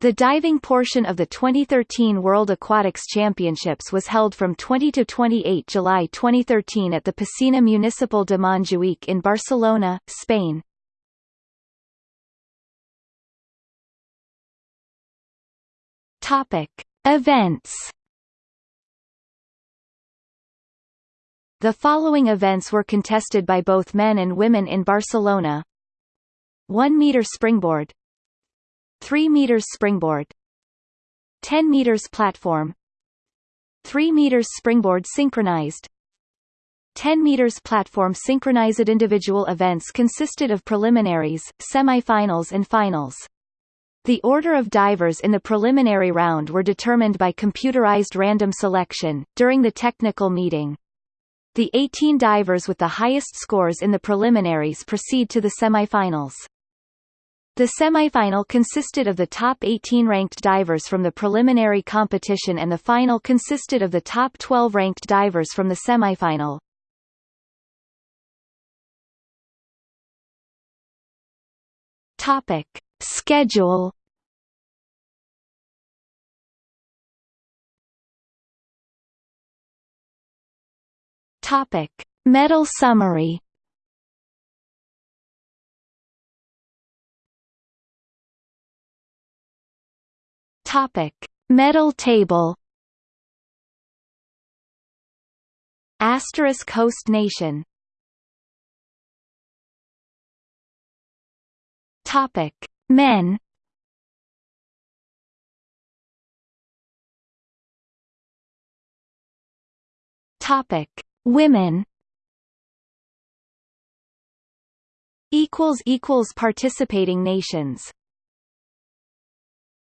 The diving portion of the 2013 World Aquatics Championships was held from 20 to 28 July 2013 at the Piscina Municipal de Montjuïc in Barcelona, Spain. Topic: Events. The following events were contested by both men and women in Barcelona. 1 meter springboard 3 meters springboard 10 meters platform 3 meters springboard synchronized 10 meters platform synchronized individual events consisted of preliminaries, semifinals and finals. The order of divers in the preliminary round were determined by computerized random selection, during the technical meeting. The 18 divers with the highest scores in the preliminaries proceed to the semifinals. The semifinal consisted of the top 18 ranked divers from the preliminary competition and the final consisted of the top 12 ranked divers from the semifinal. Topic. Schedule Topic. Medal summary Topic: Medal table. Asterisk host nation. Topic: Men. Topic: Women. Equals equals participating nations.